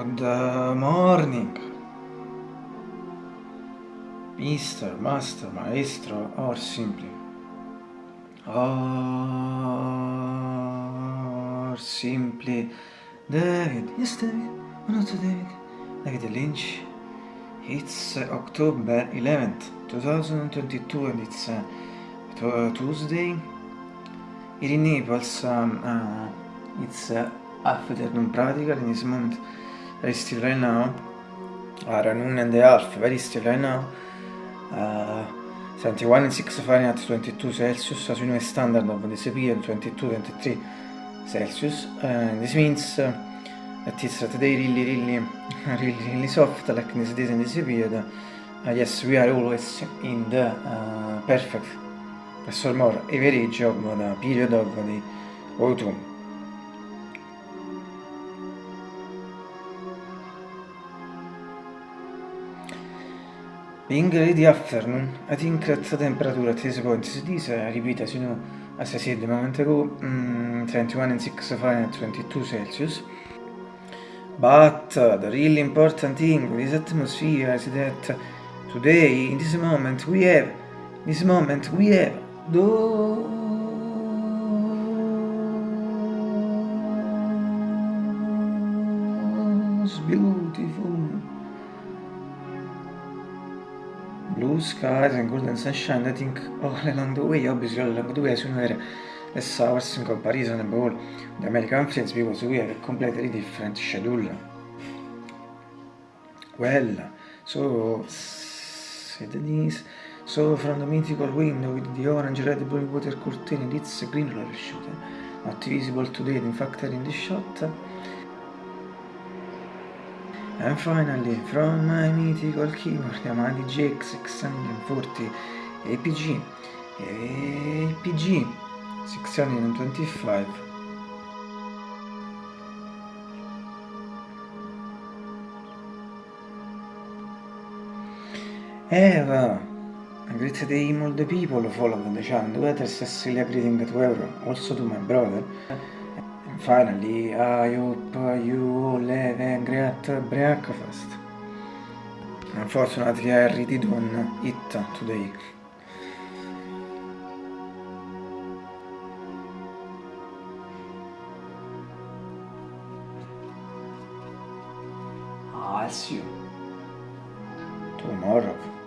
Good morning, Mr. Master, Maestro, or simply, or simply, David, yes David, or not David, David Lynch. It's October 11th, 2022 and it's uh, Tuesday. Here in Naples, um, uh, it's uh, afternoon practical in this moment very still right now. Are noon and a half very still right now. Uh, 71 and 6 Fahrenheit 22 Celsius as you know standard of this period 22 23 Celsius. Uh, this means uh, that it's today really really really really soft like this days in this period uh, yes we are always in the uh, perfect or more average of the period of the autumn Being the afternoon, I think that the temperature at this point is this, I repeat as you know, as I said a moment ago, um, 21 and 6 Fahrenheit, 22 Celsius. But uh, the really important thing with this atmosphere is that today, in this moment, we have, in this moment, we have those beautiful blue skies and golden sunshine I think all along the way obviously all along the way as you know less hours in comparison about the American friends because we have a completely different schedule. Well so said this so from the mythical window with the orange red blue water curtain it's a green shooter not visible today in fact in the shot And finally, from my mythical keyboard Yamaha GX640 APG, APG 625. Eva, great day all the people follow the channel, the weather Cecilia greeting to everyone, also to my brother. Finally, I hope you all have a great breakfast. Unfortunately, I really don't eat today. I'll see you tomorrow.